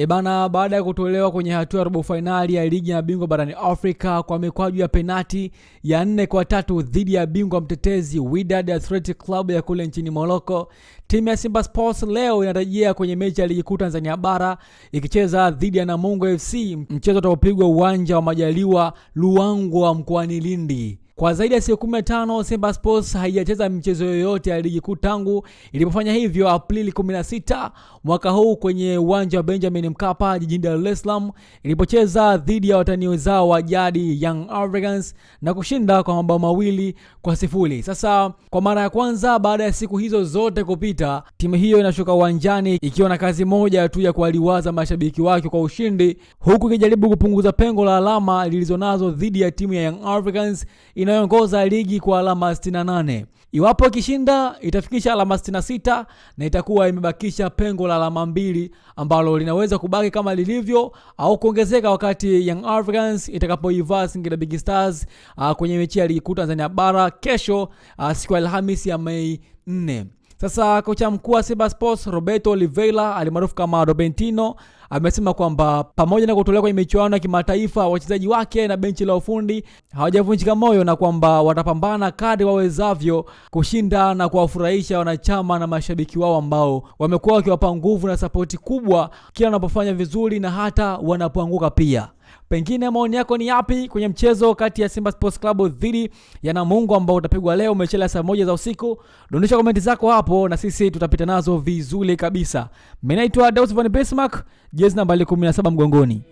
E bana, baada ya kutolewa kwenye hatua ya robo fainali ya ligi ya bingwa barani Afrika kwa mikwaju ya penati ya nne kwa tatu dhidi ya bingwa mtetezi Wydad Athletic Club ya kule nchini Morocco, timu ya Simba Sports leo inarejea kwenye mechi ya ligi kuu Tanzania bara ikicheza dhidi ya Namungo FC, mchezo utaopigwa uwanja wa Majaliwa Luangwa mkoani Lindi. Kwa zaidi ya siku 15 Simba Sports haijacheza michezo yoyote ya ligi kuu tangu ilipofanya hivyo Aprili 16 mwaka huu kwenye uwanja wa Benjamin Mkapa jijini Dar es Salaam ilipocheza dhidi ya watani wenzao wa jadi Young Africans na kushinda kwa mabao mawili kwa sifuri. Sasa kwa mara ya kwanza baada ya siku hizo zote kupita, timu hiyo inashuka uwanjani ikiwa na kazi moja tu ya kuwaliwaza mashabiki wake kwa ushindi, huku ikijaribu kupunguza pengo la alama lilizonazo dhidi ya timu ya Young Africans inayoongoza ligi kwa alama 68. Iwapo ikishinda itafikisha alama 66 na itakuwa imebakisha pengo la alama mbili ambalo linaweza kubaki kama lilivyo au kuongezeka wakati Young Africans itakapoivaa Singida Big Stars uh, kwenye mechi ya ligi kuu Tanzania bara kesho uh, siku ya Alhamisi ya Mei 4. Sasa kocha mkuu wa Simba Sports Roberto Oliveira alimaarufu kama Robentino amesema kwamba pamoja na kutolewa kwenye michuano ya kimataifa, wachezaji wake na benchi la ufundi hawajavunjika moyo na kwamba watapambana kadri wawezavyo kushinda na kuwafurahisha wanachama na mashabiki wao ambao wamekuwa wakiwapa nguvu na sapoti kubwa kila wanapofanya vizuri na hata wanapoanguka pia. Pengine maoni yako ni yapi kwenye mchezo kati ya Simba Sports Club dhidi ya Namungo ambao utapigwa leo umechelewa saa moja za usiku? Dondosha komenti zako hapo na sisi tutapita nazo vizuri kabisa. Mimi naitwa jezi nambali 17 mgongoni.